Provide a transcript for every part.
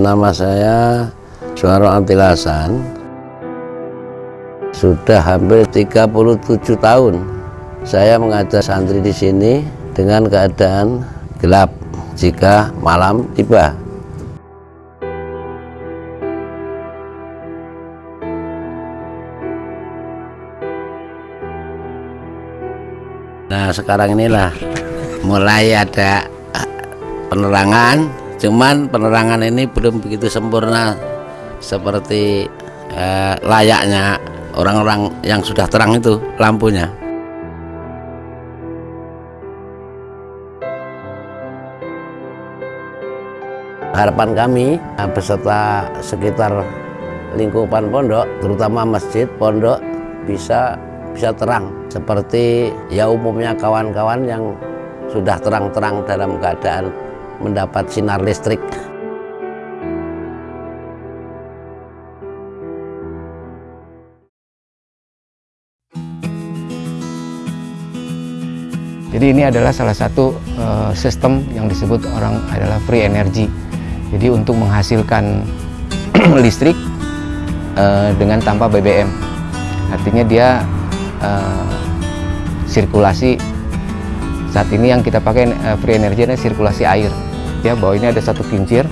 nama saya Suara Antilasan. Sudah hampir 37 tahun saya mengajar santri di sini dengan keadaan gelap jika malam tiba. Nah sekarang inilah mulai ada penerangan cuman penerangan ini belum begitu sempurna seperti eh, layaknya orang-orang yang sudah terang itu lampunya. Harapan kami eh, beserta sekitar lingkupan pondok terutama masjid pondok bisa bisa terang. Seperti ya umumnya kawan-kawan yang sudah terang-terang dalam keadaan mendapat sinar listrik. Jadi ini adalah salah satu uh, sistem yang disebut orang adalah free energy. Jadi untuk menghasilkan listrik uh, dengan tanpa BBM. Artinya dia uh, sirkulasi saat ini yang kita pakai uh, free energy adalah sirkulasi air. Ya bahwa ini ada satu kincir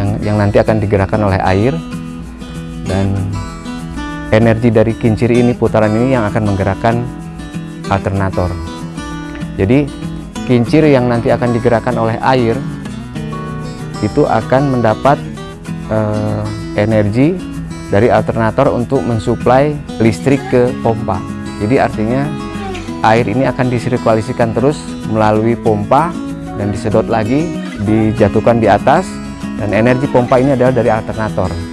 yang, yang nanti akan digerakkan oleh air. Dan energi dari kincir ini putaran ini yang akan menggerakkan alternator. Jadi kincir yang nanti akan digerakkan oleh air itu akan mendapat uh, energi dari alternator untuk mensuplai listrik ke pompa. Jadi artinya air ini akan disirkulasikan terus melalui pompa dan disedot lagi, dijatuhkan di atas dan energi pompa ini adalah dari alternator.